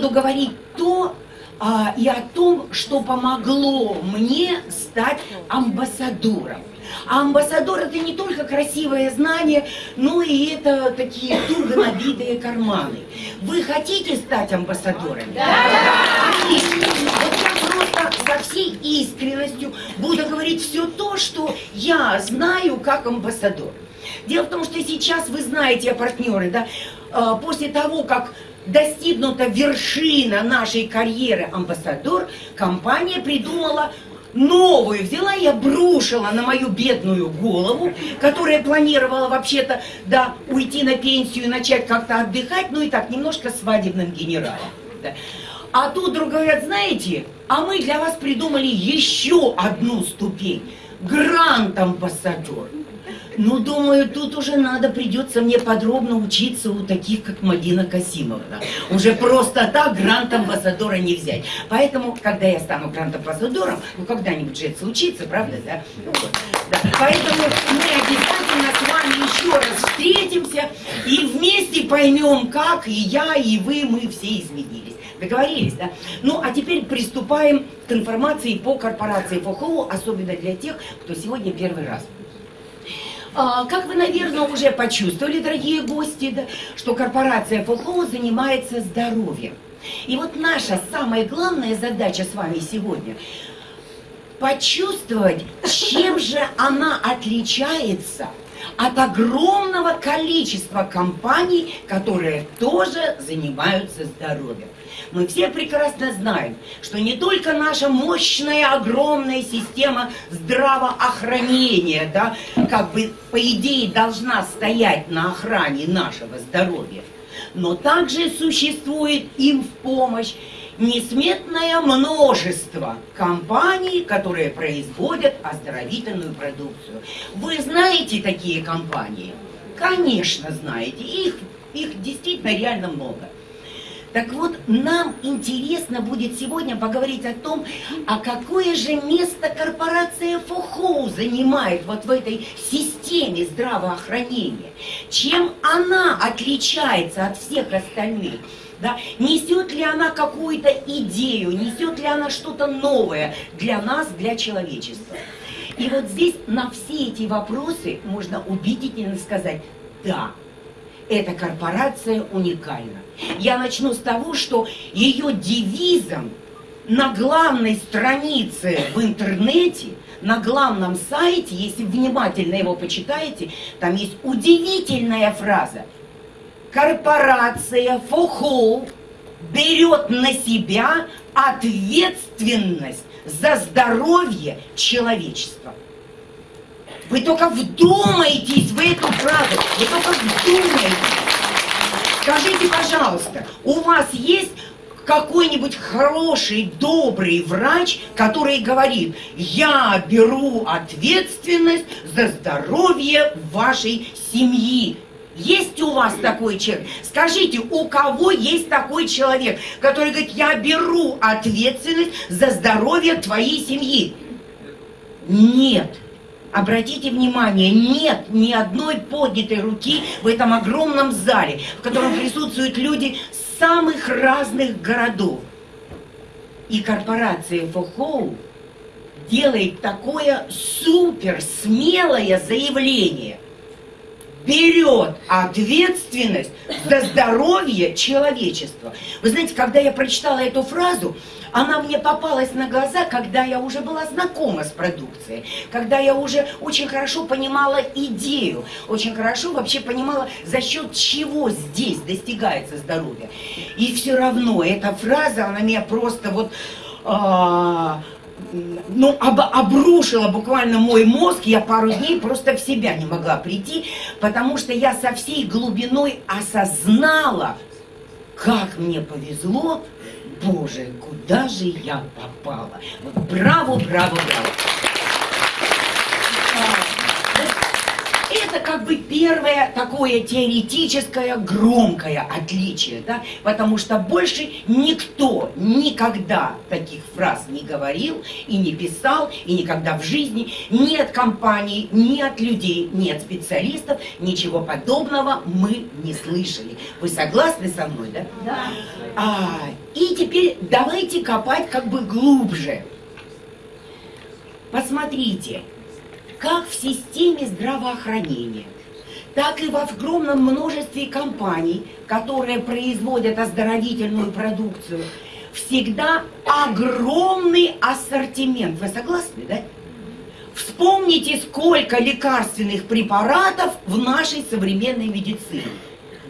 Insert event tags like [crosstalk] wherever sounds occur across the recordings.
буду говорить то а, и о том, что помогло мне стать амбассадором. А амбассадор это не только красивое знание, но и это такие туго набитые карманы. Вы хотите стать амбассадором? Да! Отлично. Вот я просто со всей искренностью буду говорить все то, что я знаю как амбассадор. Дело в том, что сейчас вы знаете, партнеры, да, а, после того, как достигнута вершина нашей карьеры амбассадор, компания придумала новую взяла и обрушила на мою бедную голову, которая планировала вообще-то, да, уйти на пенсию и начать как-то отдыхать, ну и так, немножко свадебным генералом. Да. А тут вдруг говорят, знаете, а мы для вас придумали еще одну ступень. Грант-амбассадор. Ну, думаю, тут уже надо, придется мне подробно учиться у таких, как Мадина Касимовна. Уже просто так грант-амбассадора не взять. Поэтому, когда я стану грант-амбассадором, ну, когда-нибудь же это случится, правда, да? Ну, вот, да? Поэтому мы обязательно с вами еще раз встретимся и вместе поймем, как и я, и вы, мы все изменились. Договорились, да? Ну, а теперь приступаем к информации по корпорации ФОХО, особенно для тех, кто сегодня первый раз. А, как вы, наверное, уже почувствовали, дорогие гости, да, что корпорация ФОХО занимается здоровьем. И вот наша самая главная задача с вами сегодня почувствовать, чем же она отличается от огромного количества компаний, которые тоже занимаются здоровьем. Мы все прекрасно знаем, что не только наша мощная, огромная система здравоохранения, да, как бы по идее должна стоять на охране нашего здоровья, но также существует им в помощь несметное множество компаний, которые производят оздоровительную продукцию. Вы знаете такие компании? Конечно, знаете. Их, их действительно реально много. Так вот, нам интересно будет сегодня поговорить о том, а какое же место корпорация ФОХОУ занимает вот в этой системе здравоохранения. Чем она отличается от всех остальных. Да? Несет ли она какую-то идею, несет ли она что-то новое для нас, для человечества. И вот здесь на все эти вопросы можно убедительно сказать «да» эта корпорация уникальна. Я начну с того, что ее девизом на главной странице в интернете, на главном сайте, если внимательно его почитаете, там есть удивительная фраза. Корпорация ФОХО берет на себя ответственность за здоровье человечества. Вы только вдумайтесь в эту фразу. Вы только вдумайтесь. Скажите, пожалуйста, у вас есть какой-нибудь хороший, добрый врач, который говорит, я беру ответственность за здоровье вашей семьи. Есть у вас такой человек? Скажите, у кого есть такой человек, который говорит, я беру ответственность за здоровье твоей семьи? Нет. Обратите внимание, нет ни одной поднятой руки в этом огромном зале, в котором присутствуют люди самых разных городов. И корпорация ФОХОУ делает такое супер смелое заявление. Берет ответственность за здоровье человечества. Вы знаете, когда я прочитала эту фразу, она мне попалась на глаза, когда я уже была знакома с продукцией, когда я уже очень хорошо понимала идею, очень хорошо вообще понимала, за счет чего здесь достигается здоровье. И все равно эта фраза, она меня просто вот... А, ну, об, обрушила буквально мой мозг, я пару дней просто в себя не могла прийти, потому что я со всей глубиной осознала, как мне повезло, Боже, куда же я попала? Вот браво, браво, браво. Как бы первое такое теоретическое громкое отличие, да, потому что больше никто никогда таких фраз не говорил и не писал, и никогда в жизни ни от компаний, ни от людей, ни от специалистов, ничего подобного мы не слышали. Вы согласны со мной, да? Да. А, и теперь давайте копать как бы глубже. Посмотрите, как в системе здравоохранения, так и в огромном множестве компаний, которые производят оздоровительную продукцию, всегда огромный ассортимент. Вы согласны, да? Вспомните, сколько лекарственных препаратов в нашей современной медицине.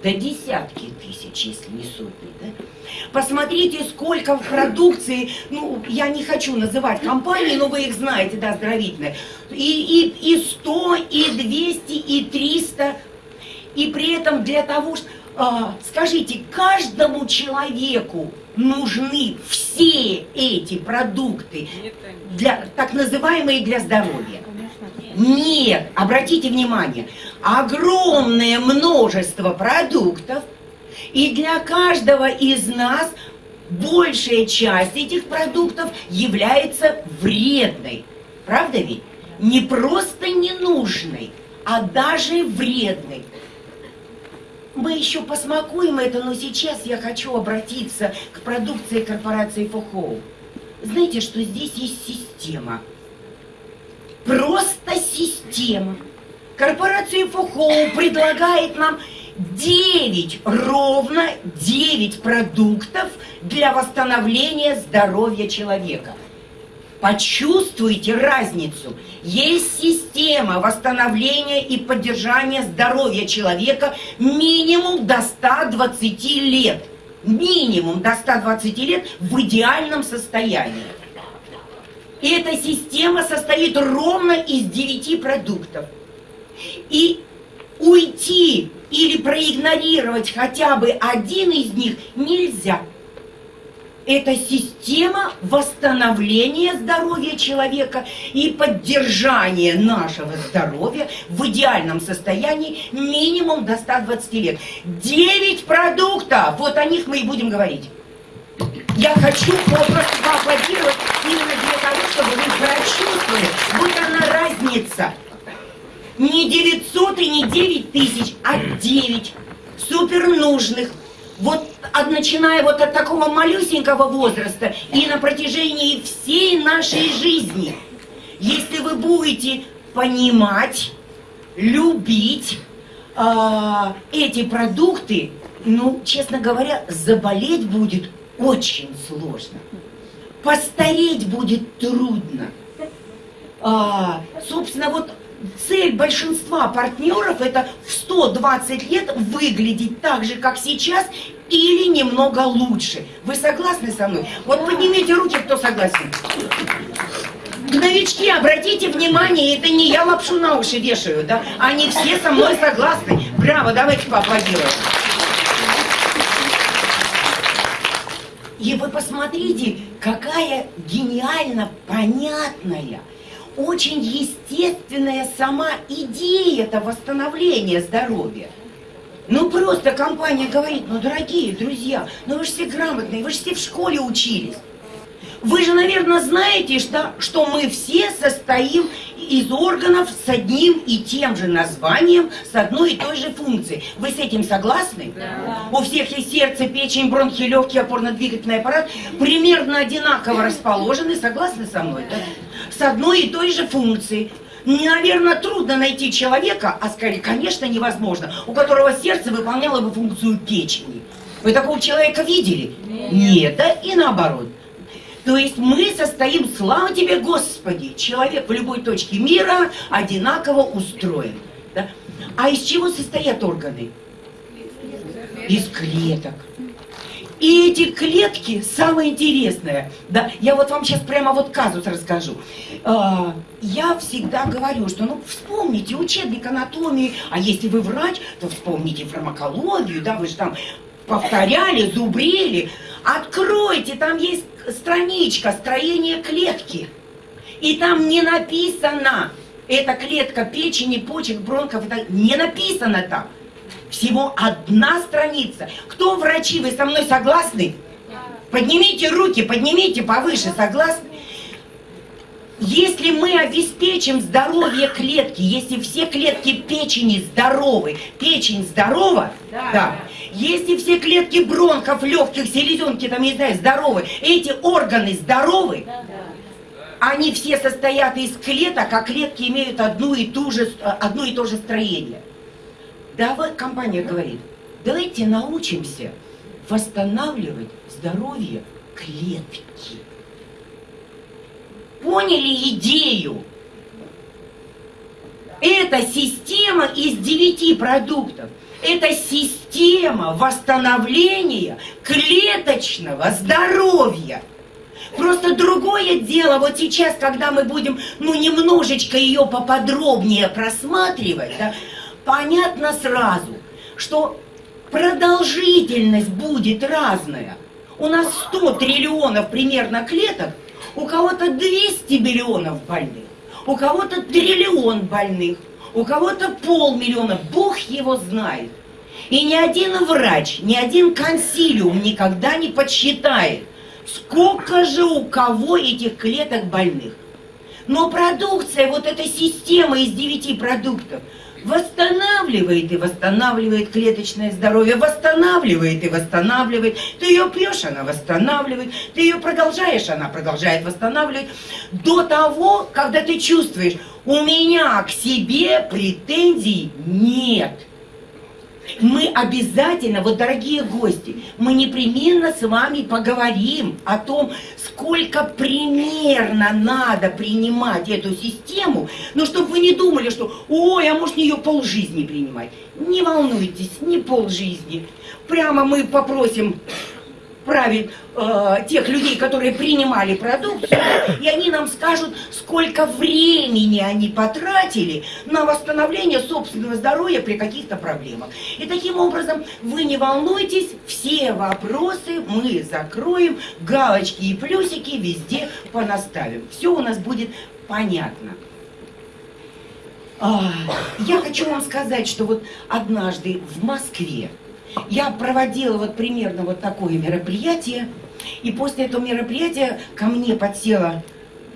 Да десятки тысяч, если не сотни, да? Посмотрите, сколько в продукции, ну, я не хочу называть компании, но вы их знаете, да, оздоровительные. И, и, и 100, и 200, и 300. И при этом для того, что... А, скажите, каждому человеку нужны все эти продукты, для, так называемые для здоровья? Нет, обратите внимание, огромное множество продуктов – и для каждого из нас большая часть этих продуктов является вредной. Правда ведь? Не просто ненужной, а даже вредной. Мы еще посмакуем это, но сейчас я хочу обратиться к продукции корпорации Фохоу. Знаете, что здесь есть система. Просто система. Корпорация Фохоу предлагает нам 9, ровно 9 продуктов для восстановления здоровья человека. Почувствуйте разницу. Есть система восстановления и поддержания здоровья человека минимум до 120 лет. Минимум до 120 лет в идеальном состоянии. И эта система состоит ровно из 9 продуктов. И уйти или проигнорировать хотя бы один из них нельзя. Это система восстановления здоровья человека и поддержания нашего здоровья в идеальном состоянии минимум до 120 лет. 9 продуктов, вот о них мы и будем говорить. Я хочу просто поаплодировать именно чтобы вы прочувствовали, вот она разница – не 900 и не 9 тысяч, а 9 супер нужных. Вот от, начиная вот от такого малюсенького возраста и на протяжении всей нашей жизни. Если вы будете понимать, любить э, эти продукты, ну, честно говоря, заболеть будет очень сложно. Постареть будет трудно. А, собственно, вот цель большинства партнеров это в 120 лет выглядеть так же, как сейчас, или немного лучше. Вы согласны со мной? Вот поднимите руки, кто согласен. Новички, обратите внимание, это не я лапшу на уши вешаю, да? Они все со мной согласны. Браво, давайте поаплодируем. И вы посмотрите, какая гениально понятная, очень естественная сама идея это восстановления здоровья. Ну просто компания говорит, ну дорогие друзья, ну вы же все грамотные, вы же все в школе учились. Вы же, наверное, знаете, что, что мы все состоим из органов с одним и тем же названием, с одной и той же функцией. Вы с этим согласны? Да. У всех есть сердце, печень, бронхи, легкий, опорно-двигательный аппарат примерно одинаково расположены. Согласны со мной? Да? С одной и той же функцией. Наверное, трудно найти человека, а скорее, конечно, невозможно, у которого сердце выполняло бы функцию печени. Вы такого человека видели? Нет, Нет да? И наоборот. То есть мы состоим, слава тебе, Господи, человек в любой точке мира одинаково устроен. Да? А из чего состоят органы? Из клеток. И эти клетки, самое интересное, да, я вот вам сейчас прямо вот казус расскажу. А, я всегда говорю, что ну вспомните учебник анатомии, а если вы врач, то вспомните фармакологию, да, вы же там повторяли, зубрили. Откройте, там есть страничка строение клетки. И там не написано, это клетка печени, почек, бронхов. Это не написано так. Всего одна страница. Кто врачи, вы со мной согласны? Поднимите руки, поднимите повыше, согласны? Если мы обеспечим здоровье клетки, если все клетки печени здоровы, печень здорова, да, да. Если все клетки бронхов, легких, селезенки, там, не знаю, здоровы, эти органы здоровы, да, да. они все состоят из клеток, а клетки имеют одну и, ту же, одно и то же строение. Давай, компания говорит, давайте научимся восстанавливать здоровье клетки. Поняли идею? Это система из девяти продуктов. Это система восстановления клеточного здоровья. Просто другое дело, вот сейчас, когда мы будем, ну, немножечко ее поподробнее просматривать, да, понятно сразу, что продолжительность будет разная. У нас 100 триллионов примерно клеток, у кого-то 200 миллионов больных, у кого-то триллион больных, у кого-то полмиллиона, Бог его знает. И ни один врач, ни один консилиум никогда не подсчитает, сколько же у кого этих клеток больных. Но продукция, вот эта система из девяти продуктов – восстанавливает и восстанавливает клеточное здоровье, восстанавливает и восстанавливает. Ты ее пьешь, она восстанавливает, ты ее продолжаешь, она продолжает восстанавливать. До того, когда ты чувствуешь, у меня к себе претензий нет – мы обязательно, вот дорогие гости, мы непременно с вами поговорим о том, сколько примерно надо принимать эту систему, но чтобы вы не думали, что ой, а может ее полжизни принимать. Не волнуйтесь, не полжизни. Прямо мы попросим правит э, тех людей, которые принимали продукцию, и они нам скажут, сколько времени они потратили на восстановление собственного здоровья при каких-то проблемах. И таким образом вы не волнуйтесь, все вопросы мы закроем, галочки и плюсики везде понаставим. Все у нас будет понятно. А, я хочу вам сказать, что вот однажды в Москве я проводила вот примерно вот такое мероприятие, и после этого мероприятия ко мне подсела,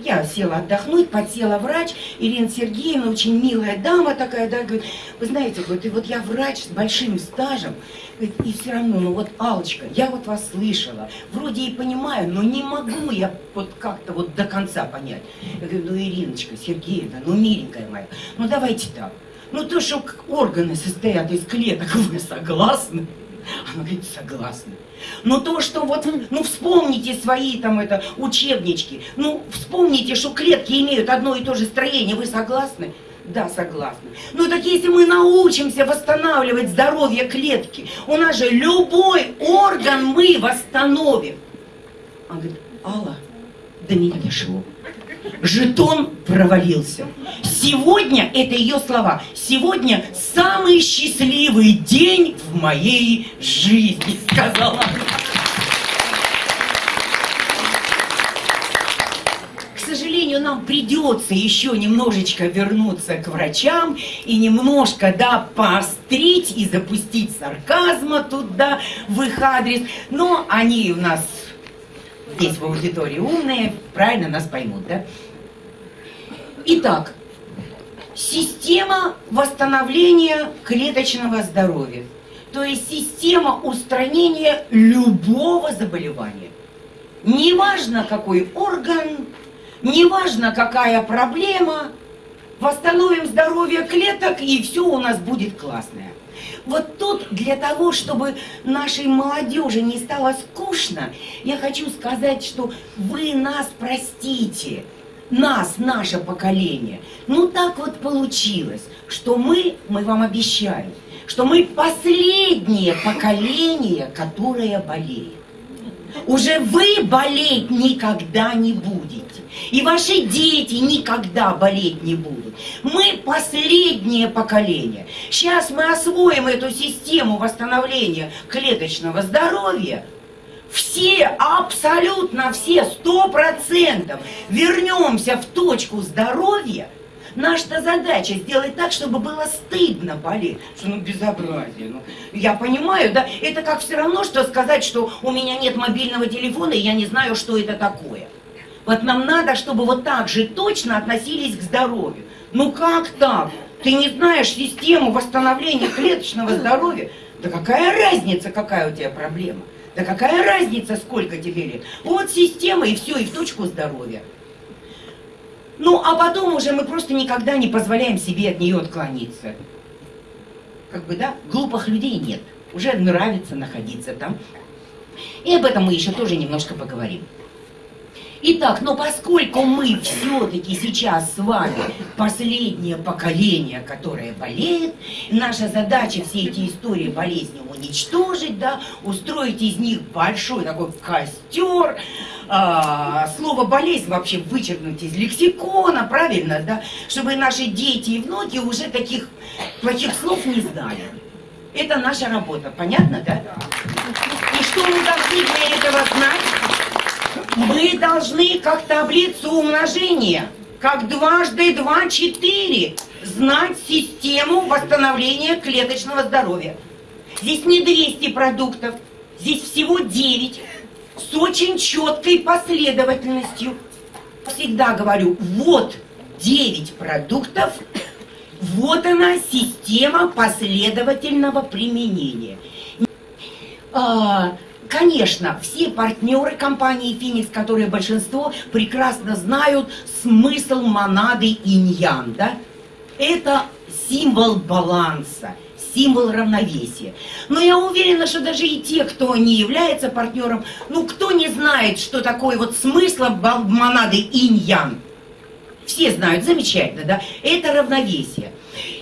я села отдохнуть, подсела врач, Ирина Сергеевна, очень милая дама такая, да, говорит, вы знаете, говорит, и вот я врач с большим стажем, говорит, и все равно, ну вот, Алочка, я вот вас слышала, вроде и понимаю, но не могу я вот как-то вот до конца понять. Я говорю, ну, Ириночка Сергеевна, ну, миленькая моя, ну, давайте так, ну то, что органы состоят из клеток, [laughs] вы согласны? Она говорит, согласна. Но то, что вот, ну вспомните свои там это учебнички, ну вспомните, что клетки имеют одно и то же строение, вы согласны? Да, согласна. Ну так если мы научимся восстанавливать здоровье клетки, у нас же любой орган мы восстановим. Она говорит, Алла, до меня дошло жетон провалился. Сегодня, это ее слова, сегодня самый счастливый день в моей жизни, [laughs] сказала К сожалению, нам придется еще немножечко вернуться к врачам и немножко, да, поострить и запустить сарказма туда, в их адрес. Но они у нас здесь в аудитории умные, правильно нас поймут, да? Итак, система восстановления клеточного здоровья, то есть система устранения любого заболевания. Неважно, какой орган, неважно, какая проблема, восстановим здоровье клеток, и все у нас будет классное. Вот тут для того, чтобы нашей молодежи не стало скучно, я хочу сказать, что вы нас простите, нас, наше поколение. Ну так вот получилось, что мы, мы вам обещаем, что мы последнее поколение, которое болеет. Уже вы болеть никогда не будете. И ваши дети никогда болеть не будут. Мы последнее поколение. Сейчас мы освоим эту систему восстановления клеточного здоровья. Все, абсолютно все, сто процентов вернемся в точку здоровья, Наша задача сделать так, чтобы было стыдно болеть. Что ну безобразие. Ну, я понимаю, да? Это как все равно, что сказать, что у меня нет мобильного телефона, и я не знаю, что это такое. Вот нам надо, чтобы вот так же точно относились к здоровью. Ну как так? Ты не знаешь систему восстановления клеточного здоровья? Да какая разница, какая у тебя проблема? Да какая разница, сколько тебе лет? Вот система, и все, и в точку здоровья. Ну, а потом уже мы просто никогда не позволяем себе от нее отклониться. Как бы, да, глупых людей нет. Уже нравится находиться там. И об этом мы еще тоже немножко поговорим. Итак, но поскольку мы все-таки сейчас с вами последнее поколение, которое болеет, наша задача все эти истории болезни уничтожить, да, устроить из них большой такой костер, а, слово болезнь вообще вычеркнуть из лексикона, правильно, да, чтобы наши дети и внуки уже таких плохих слов не знали. Это наша работа, понятно, да? И что мы должны для этого знать? Мы должны как таблицу умножения, как дважды два четыре, знать систему восстановления клеточного здоровья. Здесь не 200 продуктов, здесь всего 9 с очень четкой последовательностью. Всегда говорю, вот 9 продуктов, вот она система последовательного применения. Конечно, все партнеры компании «Феникс», которые большинство, прекрасно знают смысл монады иньян, да? Это символ баланса, символ равновесия. Но я уверена, что даже и те, кто не является партнером, ну, кто не знает, что такое вот смысл монады иньян, все знают, замечательно, да? Это равновесие.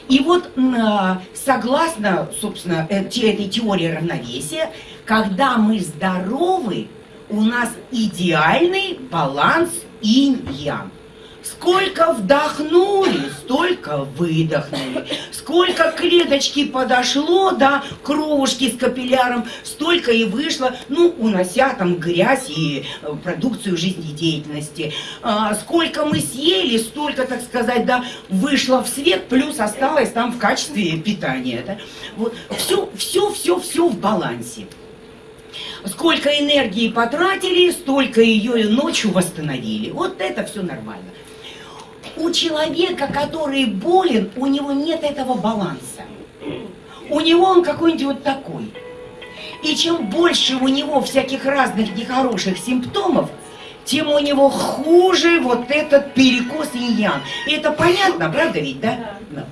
И вот а, согласно, собственно, э, этой теории равновесия, когда мы здоровы, у нас идеальный баланс инь-ян. Сколько вдохнули, столько выдохнули. Сколько клеточки подошло до кровушки с капилляром, столько и вышло, ну, унося там грязь и э, продукцию жизнедеятельности. А, сколько мы съели, столько, так сказать, да, вышло в свет, плюс осталось там в качестве питания. Да? Вот. Все, все, все, все в балансе. Сколько энергии потратили, столько ее ночью восстановили. Вот это все нормально у человека, который болен, у него нет этого баланса. У него он какой-нибудь вот такой. И чем больше у него всяких разных нехороших симптомов, тем у него хуже вот этот перекос иньян. И это понятно, правда ведь, да? да.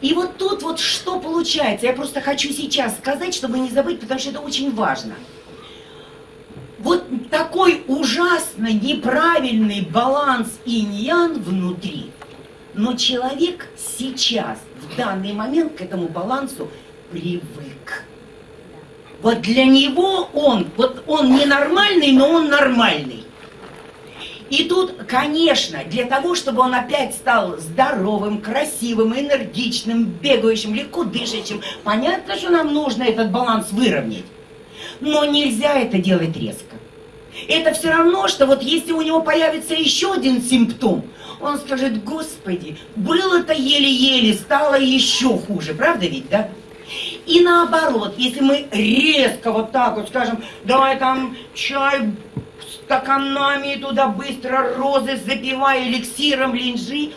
И вот тут вот что получается, я просто хочу сейчас сказать, чтобы не забыть, потому что это очень важно – вот такой ужасно неправильный баланс иньян внутри. Но человек сейчас, в данный момент к этому балансу привык. Вот для него он, вот он ненормальный, но он нормальный. И тут, конечно, для того, чтобы он опять стал здоровым, красивым, энергичным, бегающим, легко дышащим, понятно, что нам нужно этот баланс выровнять. Но нельзя это делать резко. Это все равно, что вот если у него появится еще один симптом, он скажет, господи, было-то еле-еле, стало еще хуже, правда ведь, да? И наоборот, если мы резко вот так вот скажем, давай там чай стаканами туда быстро розы запивая эликсиром линжи,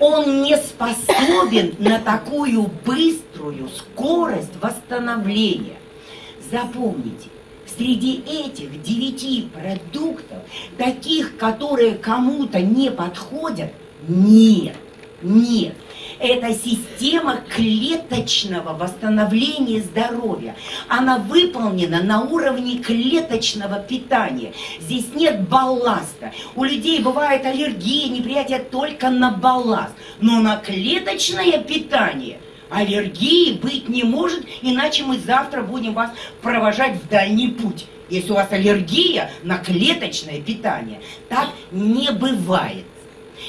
он не способен на такую быструю скорость восстановления. Запомните, среди этих девяти продуктов, таких, которые кому-то не подходят, нет, нет. Это система клеточного восстановления здоровья. Она выполнена на уровне клеточного питания. Здесь нет балласта. У людей бывает аллергия, неприятие только на балласт. Но на клеточное питание – Аллергии быть не может, иначе мы завтра будем вас провожать в дальний путь. Если у вас аллергия на клеточное питание, так не бывает.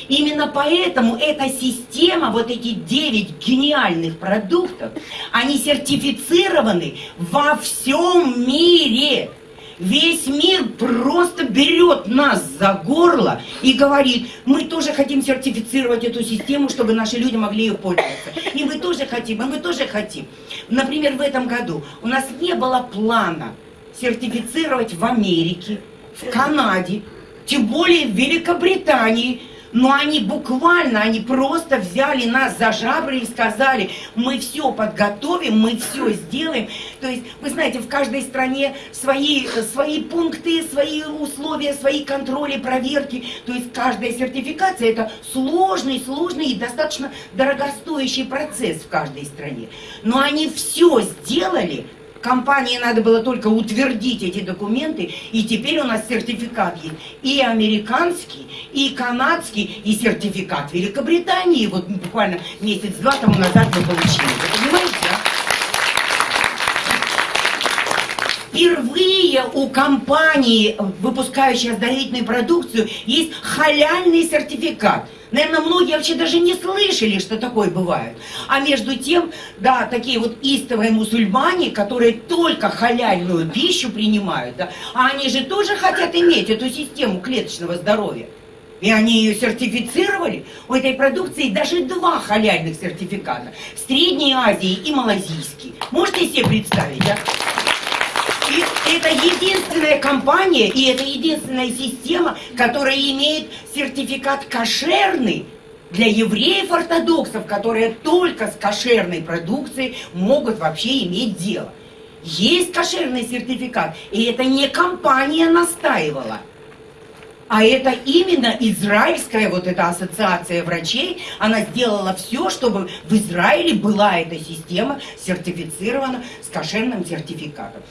Именно поэтому эта система, вот эти 9 гениальных продуктов, они сертифицированы во всем мире. Весь мир просто берет нас за горло и говорит, мы тоже хотим сертифицировать эту систему, чтобы наши люди могли ее пользоваться. И мы тоже хотим, и мы тоже хотим. Например, в этом году у нас не было плана сертифицировать в Америке, в Канаде, тем более в Великобритании, но они буквально, они просто взяли нас за жабры и сказали, мы все подготовим, мы все сделаем. То есть, вы знаете, в каждой стране свои, свои пункты, свои условия, свои контроли, проверки. То есть, каждая сертификация – это сложный, сложный и достаточно дорогостоящий процесс в каждой стране. Но они все сделали – Компании надо было только утвердить эти документы, и теперь у нас сертификат есть и американский, и канадский, и сертификат Великобритании. Вот буквально месяц-два тому назад мы получили. Вы понимаете? Впервые у компании, выпускающей оздоровительную продукцию, есть халяльный сертификат – Наверное, многие вообще даже не слышали, что такое бывает. А между тем, да, такие вот истовые мусульмане, которые только халяльную пищу принимают, да, а они же тоже хотят иметь эту систему клеточного здоровья. И они ее сертифицировали. У этой продукции даже два халяльных сертификата. Средней Азии и малазийский. Можете себе представить, да? Это единственная компания и это единственная система, которая имеет сертификат кошерный для евреев-ортодоксов, которые только с кошерной продукцией могут вообще иметь дело. Есть кошерный сертификат, и это не компания настаивала. А это именно израильская вот эта ассоциация врачей, она сделала все, чтобы в Израиле была эта система сертифицирована с кошерным сертификатом.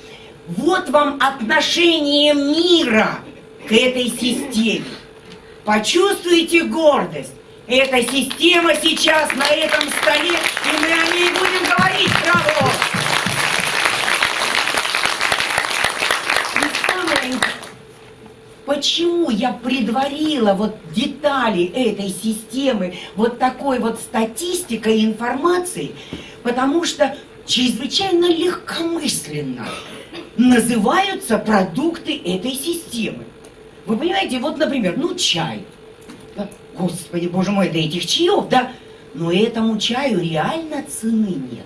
Вот вам отношение мира к этой системе. Почувствуйте гордость. Эта система сейчас на этом столе, и мы о ней будем говорить. Браво! Почему я предварила вот детали этой системы вот такой вот статистикой и информацией? Потому что чрезвычайно легкомысленно называются продукты этой системы. Вы понимаете, вот, например, ну, чай. Господи, боже мой, да этих чаев, да? Но этому чаю реально цены нет.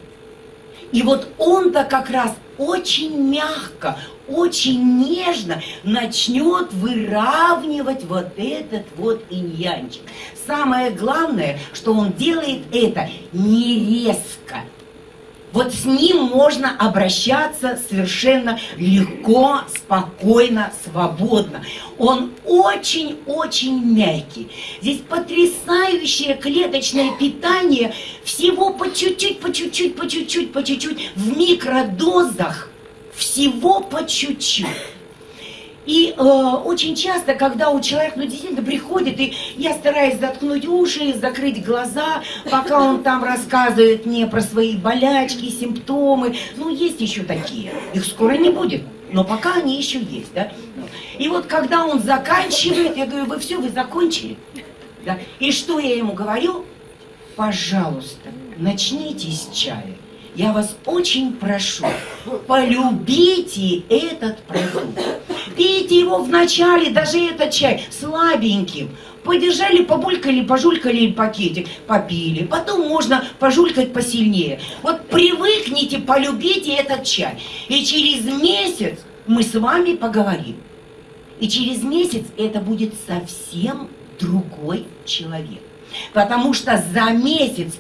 И вот он-то как раз очень мягко, очень нежно начнет выравнивать вот этот вот иньянчик. Самое главное, что он делает это не резко, вот с ним можно обращаться совершенно легко, спокойно, свободно. Он очень-очень мягкий. Здесь потрясающее клеточное питание всего по чуть-чуть, по чуть-чуть, по чуть-чуть, по чуть-чуть, в микродозах, всего по чуть-чуть. И э, очень часто, когда у человека, ну, действительно приходит, и я стараюсь заткнуть уши, закрыть глаза, пока он там рассказывает мне про свои болячки, симптомы. Ну, есть еще такие. Их скоро не будет. Но пока они еще есть, да. И вот когда он заканчивает, я говорю, вы все, вы закончили? Да? И что я ему говорю? Пожалуйста, начните с чая. Я вас очень прошу, полюбите этот продукт. Пейте его вначале, даже этот чай, слабеньким. Подержали, побулькали, пожулькали пакетик, попили. Потом можно пожулькать посильнее. Вот привыкните, полюбите этот чай. И через месяц мы с вами поговорим. И через месяц это будет совсем другой человек. Потому что за месяц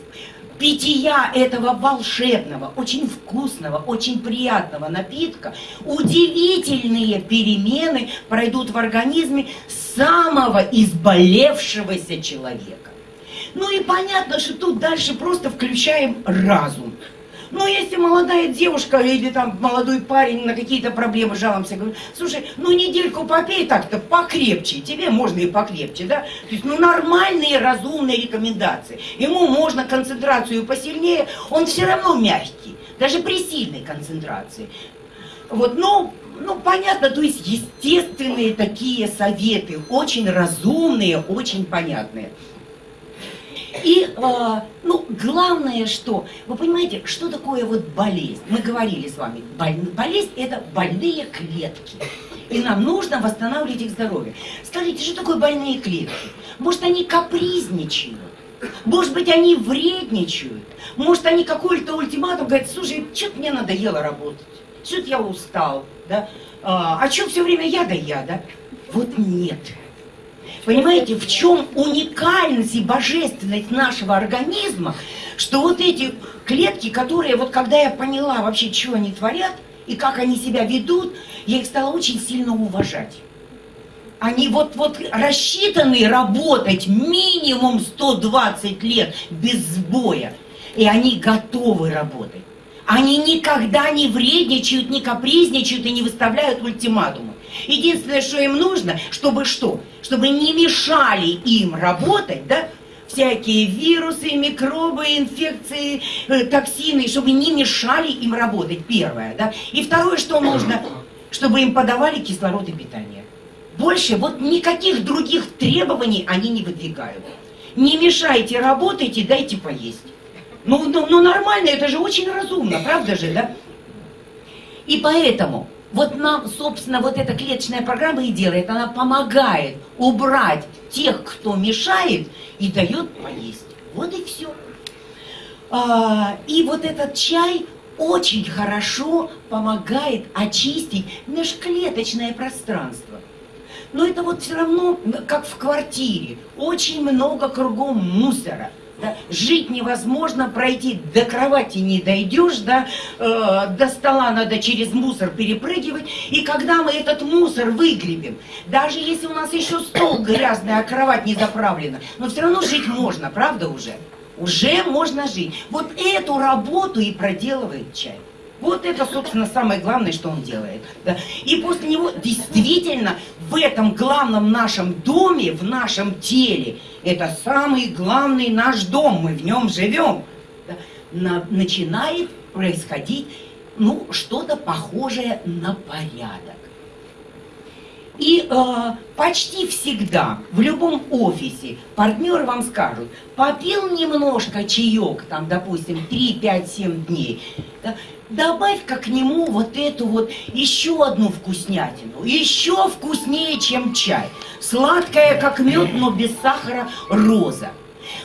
питья этого волшебного, очень вкусного, очень приятного напитка, удивительные перемены пройдут в организме самого изболевшегося человека. Ну и понятно, что тут дальше просто включаем разум. Но если молодая девушка или там молодой парень на какие-то проблемы жалуемся, говорит, слушай, ну недельку попей так-то покрепче, тебе можно и покрепче, да? То есть, ну нормальные, разумные рекомендации. Ему можно концентрацию посильнее, он все равно мягкий, даже при сильной концентрации. Вот, ну, ну, понятно, то есть естественные такие советы, очень разумные, очень понятные. И, э, ну, главное, что, вы понимаете, что такое вот болезнь? Мы говорили с вами, болезнь – это больные клетки. И нам нужно восстанавливать их здоровье. Скажите, что такое больные клетки? Может, они капризничают? Может быть, они вредничают? Может, они какой-то ультиматум говорят, слушай, что-то мне надоело работать, что-то я устал, да? А, а что все время я да я, да? Вот нет. Понимаете, в чем уникальность и божественность нашего организма, что вот эти клетки, которые, вот когда я поняла вообще, что они творят, и как они себя ведут, я их стала очень сильно уважать. Они вот, вот рассчитаны работать минимум 120 лет без сбоя. И они готовы работать. Они никогда не вредничают, не капризничают и не выставляют ультиматумы. Единственное, что им нужно, чтобы что? Чтобы не мешали им работать, да, всякие вирусы, микробы, инфекции, э, токсины, чтобы не мешали им работать, первое, да. И второе, что нужно, чтобы им подавали кислород и питание. Больше вот никаких других требований они не выдвигают. Не мешайте, работайте, дайте поесть. Ну, ну, ну нормально, это же очень разумно, правда же, да? И поэтому вот нам, собственно, вот эта клеточная программа и делает, она помогает убрать тех, кто мешает, и дает поесть. Вот и все. А, и вот этот чай очень хорошо помогает очистить межклеточное пространство. Но это вот все равно, как в квартире, очень много кругом мусора. Да? Жить невозможно, пройти до кровати не дойдешь, да? э, до стола надо через мусор перепрыгивать. И когда мы этот мусор выгребем, даже если у нас еще стол грязный, а кровать не заправлена, но все равно жить можно, правда уже? Уже можно жить. Вот эту работу и проделывает чай. Вот это, собственно, самое главное, что он делает. Да. И после него действительно в этом главном нашем доме, в нашем теле, это самый главный наш дом, мы в нем живем, да, на, начинает происходить ну, что-то похожее на порядок. И э, почти всегда в любом офисе партнеры вам скажут, попил немножко чаек, там, допустим, 3, 5, 7 дней, да, добавь-ка к нему вот эту вот еще одну вкуснятину, еще вкуснее, чем чай. Сладкая, как мед, но без сахара, роза.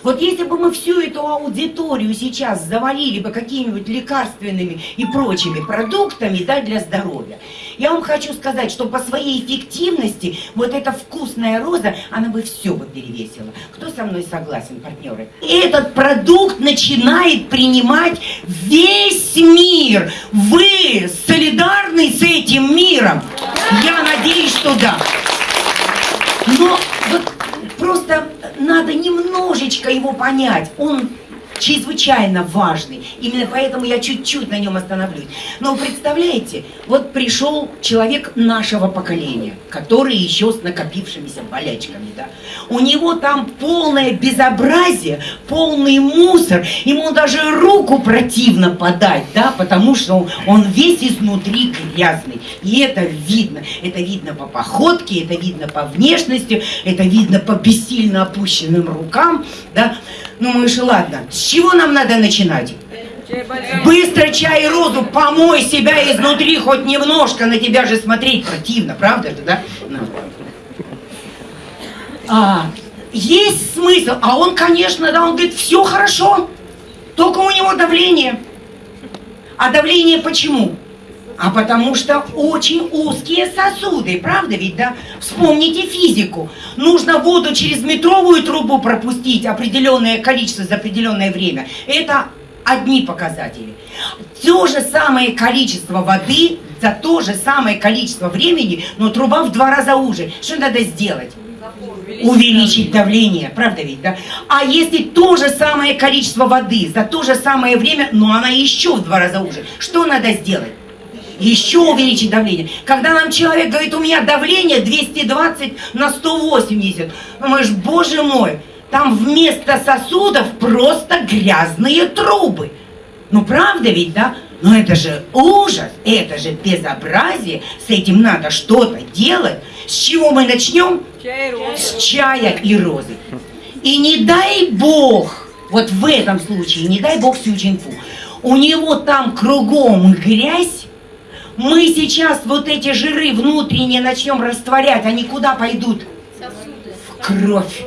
Вот если бы мы всю эту аудиторию сейчас завалили бы какими-нибудь лекарственными и прочими продуктами да, для здоровья, я вам хочу сказать, что по своей эффективности вот эта вкусная роза, она бы все бы перевесила. Кто со мной согласен, партнеры? Этот продукт начинает принимать весь мир. Вы солидарны с этим миром? Я надеюсь, что да. Но вот просто надо немножечко его понять. Он чрезвычайно важный. Именно поэтому я чуть-чуть на нем остановлюсь. Но представляете, вот пришел человек нашего поколения, который еще с накопившимися болячками, да. У него там полное безобразие, полный мусор, ему даже руку противно подать, да, потому что он весь изнутри грязный. И это видно. Это видно по походке, это видно по внешности, это видно по бессильно опущенным рукам, да. Ну, же ладно, с чего нам надо начинать? Быстро чай и розу, помой себя изнутри хоть немножко, на тебя же смотреть противно, правда же, да? Ну. А, есть смысл, а он, конечно, да, он говорит, все хорошо, только у него давление. А давление почему? А потому что очень узкие сосуды, правда ведь, да? Вспомните физику. Нужно воду через метровую трубу пропустить определенное количество за определенное время. Это одни показатели. То же самое количество воды за то же самое количество времени, но труба в два раза уже. Что надо сделать? увеличить давление, правда ведь, да? А если то же самое количество воды за то же самое время, но она еще в два раза уже, что надо сделать? Еще увеличить давление. Когда нам человек говорит, у меня давление 220 на 180, думаешь, боже мой, там вместо сосудов просто грязные трубы. Ну правда ведь, да? Но это же ужас, это же безобразие, с этим надо что-то делать. С чего мы начнем? С чая и розы. И не дай бог, вот в этом случае, не дай бог Сючинфу, у него там кругом грязь, Мы сейчас вот эти жиры внутренние начнем растворять, они куда пойдут? В кровь.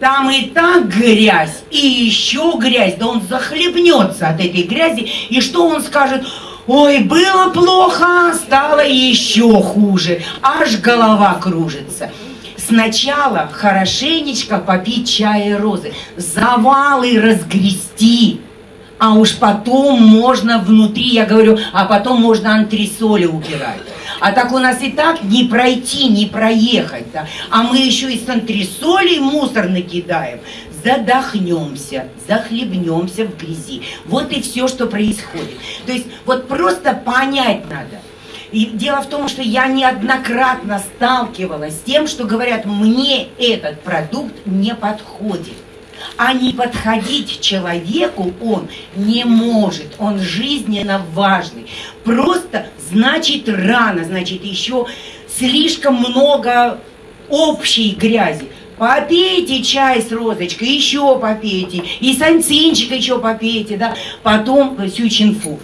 Там и так грязь, и еще грязь, да он захлебнется от этой грязи, и что он скажет? Ой, было плохо, стало еще хуже, аж голова кружится. Сначала хорошенечко попить чая розы, завалы разгрести, а уж потом можно внутри, я говорю, а потом можно антресоли убирать. А так у нас и так не пройти, не проехать, да? а мы еще и с антресолей мусор накидаем, задохнемся, захлебнемся в грязи. Вот и все, что происходит. То есть вот просто понять надо. И дело в том, что я неоднократно сталкивалась с тем, что говорят, мне этот продукт не подходит а не подходить человеку он не может, он жизненно важный. Просто значит рано, значит еще слишком много общей грязи. Попейте чай с розочкой, еще попейте, и санцинчика еще попейте, да, потом сючинфу.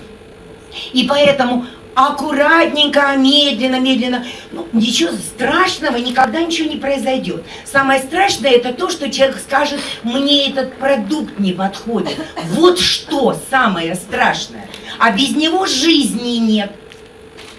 И поэтому аккуратненько, медленно, медленно. Ну, ничего страшного, никогда ничего не произойдет. Самое страшное это то, что человек скажет, мне этот продукт не подходит. Вот что самое страшное. А без него жизни нет.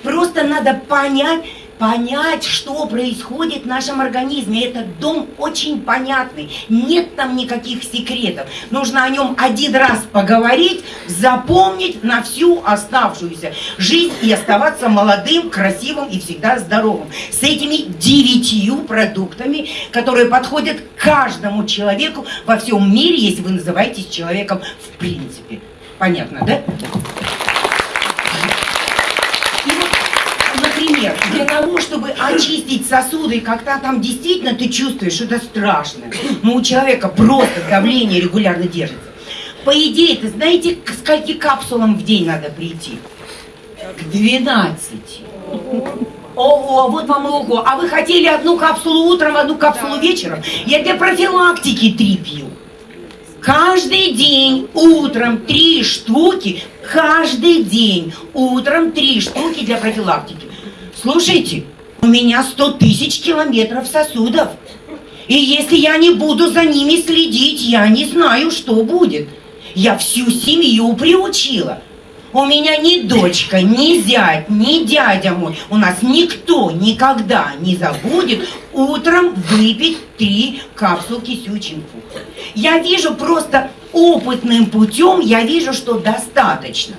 Просто надо понять, понять, что происходит в нашем организме. Этот дом очень понятный, нет там никаких секретов. Нужно о нем один раз поговорить, запомнить на всю оставшуюся жизнь и оставаться молодым, красивым и всегда здоровым. С этими девятью продуктами, которые подходят каждому человеку во всем мире, если вы называетесь человеком в принципе. Понятно, да? например, для того, чтобы очистить сосуды, когда там действительно ты чувствуешь, это страшно, но у человека просто давление регулярно держится. По идее, ты знаете, к скольки капсулам в день надо прийти? К 12. Ого, вот вам и ого. А вы хотели одну капсулу утром, одну капсулу да. вечером? Я для профилактики три пью. Каждый день утром три штуки, каждый день утром три штуки для профилактики. Слушайте, у меня 100 тысяч километров сосудов. И если я не буду за ними следить, я не знаю, что будет. Я всю семью приучила. У меня ни дочка, ни зять, ни дядя мой, у нас никто никогда не забудет утром выпить три капсулки сючинфу. Я вижу просто опытным путем, я вижу, что достаточно.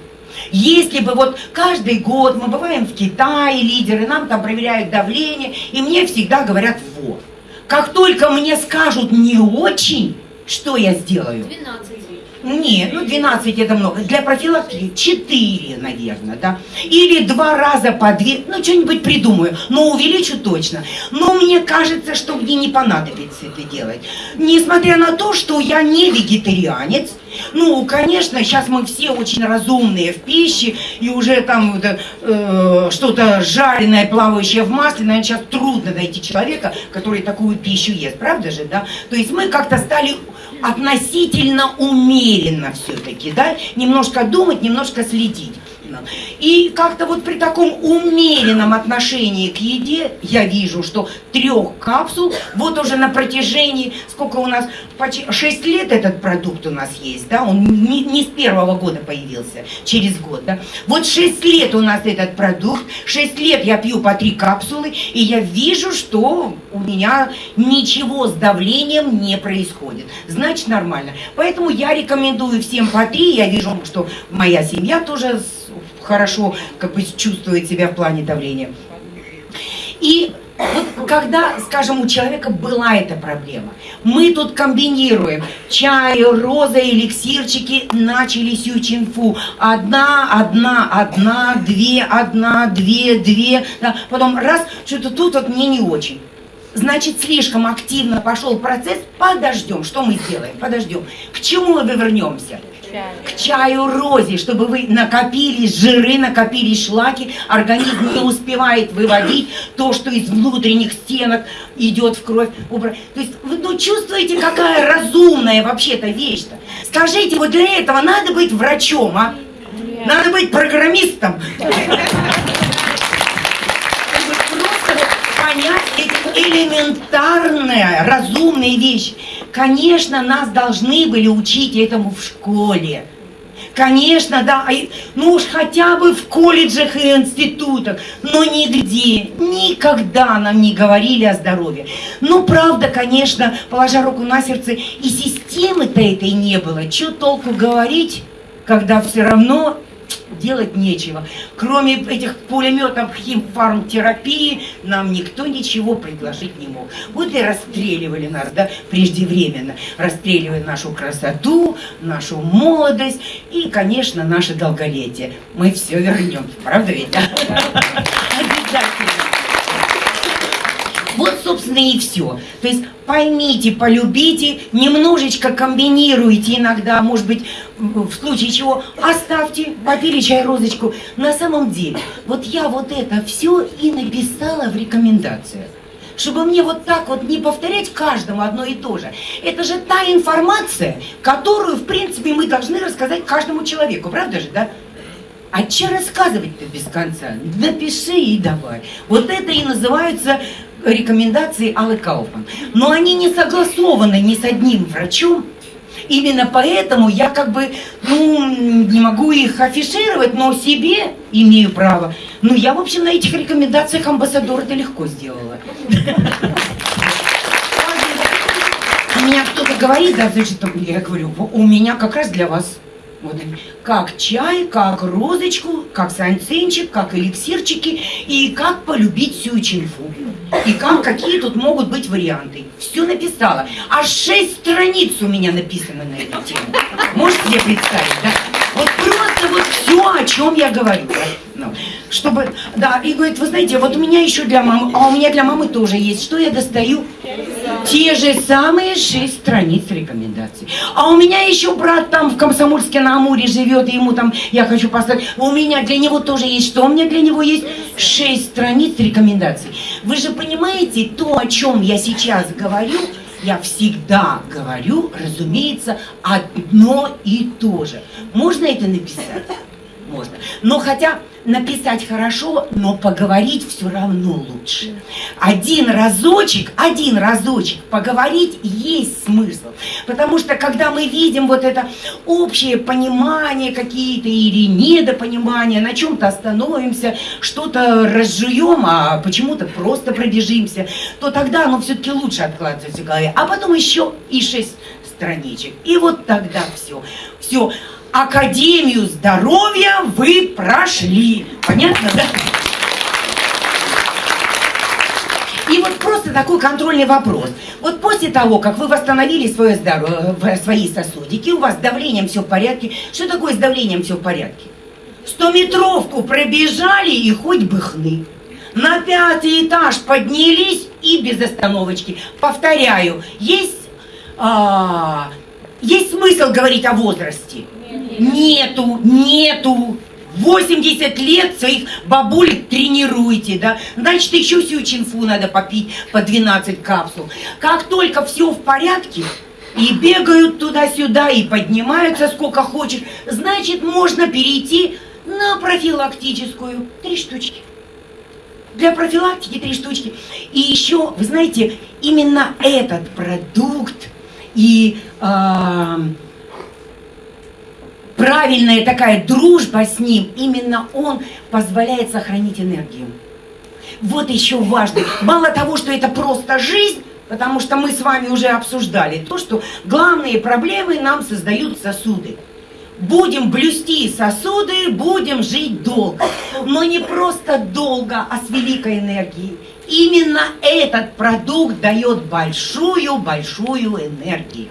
Если бы вот каждый год мы бываем в Китае, лидеры, нам там проверяют давление, и мне всегда говорят вот. Как только мне скажут не очень, что я сделаю? 12. Нет, ну 12 это много. Для профилактики 4, наверное, да. Или два раза по 2, ну что-нибудь придумаю, но увеличу точно. Но мне кажется, что мне не понадобится это делать. Несмотря на то, что я не вегетарианец, ну, конечно, сейчас мы все очень разумные в пище, и уже там э, что-то жареное, плавающее в масле, наверное, сейчас трудно найти человека, который такую пищу ест, правда же, да? То есть мы как-то стали относительно умеренно все-таки, да, немножко думать, немножко следить. И как-то вот при таком умеренном отношении к еде я вижу, что трех капсул, вот уже на протяжении, сколько у нас, почти 6 лет этот продукт у нас есть, да, он не, не с первого года появился, через год, да. Вот 6 лет у нас этот продукт, 6 лет я пью по 3 капсулы, и я вижу, что у меня ничего с давлением не происходит. Значит, нормально. Поэтому я рекомендую всем по 3, я вижу, что моя семья тоже хорошо как бы чувствует себя в плане давления. И вот когда, скажем, у человека была эта проблема, мы тут комбинируем чай, роза, эликсирчики, начали сючинфу. Одна, одна, одна, две, одна, две, две. Да, потом раз, что-то тут вот мне не очень. Значит, слишком активно пошел процесс, подождем. Что мы сделаем? Подождем. К чему мы вернемся? чаю. К чаю розе, чтобы вы накопили жиры, накопили шлаки, организм не успевает выводить то, что из внутренних стенок идет в кровь. Убрать. То есть вы ну, чувствуете, какая разумная вообще-то вещь-то. Скажите, вот для этого надо быть врачом, а? Нет. Надо быть программистом. Просто понять эти элементарные, разумные вещи. Конечно, нас должны были учить этому в школе. Конечно, да, ну уж хотя бы в колледжах и институтах, но нигде, никогда нам не говорили о здоровье. Ну, правда, конечно, положа руку на сердце, и системы-то этой не было. Что толку говорить, когда все равно делать нечего. Кроме этих пулеметов химфармтерапии нам никто ничего предложить не мог. Вот и расстреливали нас, да, преждевременно. Расстреливали нашу красоту, нашу молодость и, конечно, наше долголетие. Мы все вернем, правда ведь, да? [laughs] Обязательно. Собственно, и все. То есть поймите, полюбите, немножечко комбинируйте иногда, может быть, в случае чего, оставьте, попили чай розочку. На самом деле, вот я вот это все и написала в рекомендациях чтобы мне вот так вот не повторять каждому одно и то же. Это же та информация, которую, в принципе, мы должны рассказать каждому человеку, правда же, да? А че рассказывать-то без конца? Напиши и давай. Вот это и называется рекомендации Аллы Кауфман. Но они не согласованы ни с одним врачом, Именно поэтому я как бы, ну, не могу их афишировать, но себе имею право. Ну, я, в общем, на этих рекомендациях амбассадор это легко сделала. У меня кто-то говорит, да, значит, я говорю, у меня как раз для вас вот. Как чай, как розочку, как санцинчик, как эликсирчики и как полюбить всю чинфу. И как, какие тут могут быть варианты. Все написала. Аж шесть страниц у меня написано на эту тему. Можете себе представить, да? Вот просто вот все, о чем я говорю. Ну, чтобы, да, и говорит, вы знаете, вот у меня еще для мамы, а у меня для мамы тоже есть. Что я достаю? Те же самые шесть страниц рекомендаций. А у меня еще брат там в Комсомольске на Амуре живет, и ему там, я хочу поставить, у меня для него тоже есть. Что у меня для него есть? Шесть страниц рекомендаций. Вы же понимаете, то, о чем я сейчас говорю, я всегда говорю, разумеется, одно и то же. Можно это написать? Можно. Но хотя написать хорошо, но поговорить все равно лучше. Один разочек, один разочек поговорить есть смысл. Потому что когда мы видим вот это общее понимание какие-то или недопонимание, на чем-то остановимся, что-то разжуем, а почему-то просто пробежимся, то тогда оно все-таки лучше откладывается в голове. А потом еще и шесть страничек. И вот тогда все. Все. Академию здоровья вы прошли. Понятно, да? И вот просто такой контрольный вопрос. Вот после того, как вы восстановили свое здоровье, э, свои сосудики, у вас с давлением все в порядке. Что такое с давлением все в порядке? Стометровку пробежали и хоть бы хны. На пятый этаж поднялись и без остановочки. Повторяю, есть, а, есть смысл говорить о возрасте? Нету, нету. 80 лет своих бабулек тренируете, да? Значит, еще всю чинфу надо попить по 12 капсул. Как только все в порядке, и бегают туда-сюда, и поднимаются сколько хочешь, значит, можно перейти на профилактическую. Три штучки. Для профилактики три штучки. И еще, вы знаете, именно этот продукт и... Э, правильная такая дружба с ним, именно он позволяет сохранить энергию. Вот еще важно. Мало того, что это просто жизнь, потому что мы с вами уже обсуждали то, что главные проблемы нам создают сосуды. Будем блюсти сосуды, будем жить долго. Но не просто долго, а с великой энергией. Именно этот продукт дает большую-большую энергию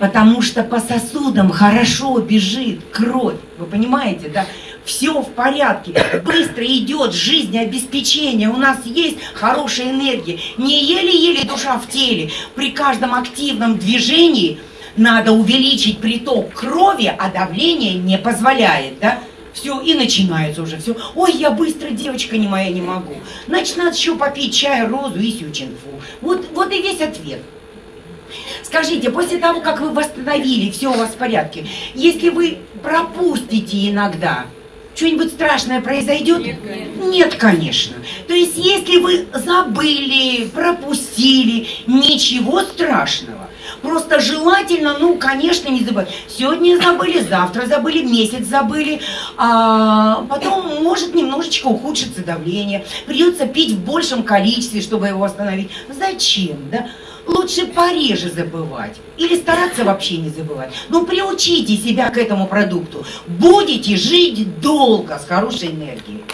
потому что по сосудам хорошо бежит кровь. Вы понимаете, да? Все в порядке, быстро идет жизнеобеспечение, у нас есть хорошая энергия. Не еле-еле душа в теле. При каждом активном движении надо увеличить приток крови, а давление не позволяет, да? Все, и начинается уже все. Ой, я быстро, девочка не моя, не могу. Значит, надо еще попить чай, розу и сючинфу. Вот, вот и весь ответ. Скажите, после того, как вы восстановили, все у вас в порядке, если вы пропустите иногда что-нибудь страшное произойдет? Нет, конечно. Нет, конечно. То есть, если вы забыли, пропустили, ничего страшного. Просто желательно, ну, конечно, не забывать. Сегодня забыли, завтра забыли, месяц забыли. А потом может немножечко ухудшиться давление. Придется пить в большем количестве, чтобы его восстановить. Зачем, да? Лучше пореже забывать. Или стараться вообще не забывать. Но приучите себя к этому продукту. Будете жить долго с хорошей энергией.